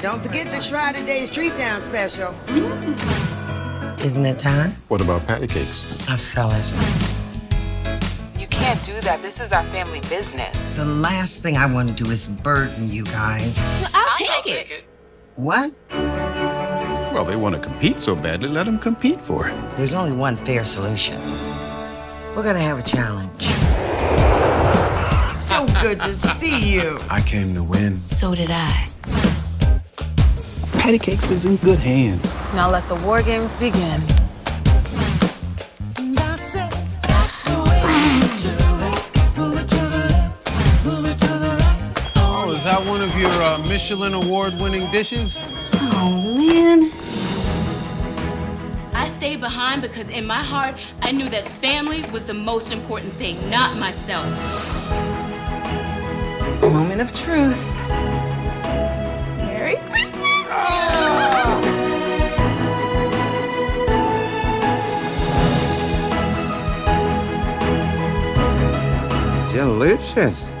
Don't forget the Shrouded Days Street Down special. Isn't it time? What about patty cakes? I'll sell it. You can't do that. This is our family business. The last thing I want to do is burden you guys. I'll, take, it. What? Well, they want to compete so badly, let them compete for it. There's only one fair solution. We're gonna have a challenge. So good to see you. I came to win. So did I. Patty Cakes is in good hands. Now let the war games begin. Oh, is that one of your uh, Michelin award-winning dishes? Oh, man. I stayed behind because in my heart, I knew that family was the most important thing, not myself. Moment of truth. Delicious.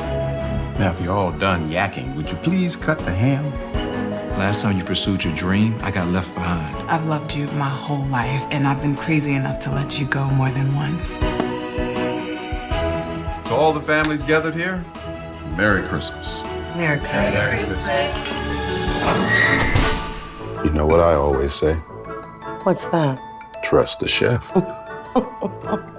Now, if you're all done yakking, would you please cut the ham? Last time you pursued your dream, I got left behind. I've loved you my whole life, and I've been crazy enough to let you go more than once. To all the families gathered here, Merry Christmas. Merry Christmas. You know what I always say? What's that? Trust the chef.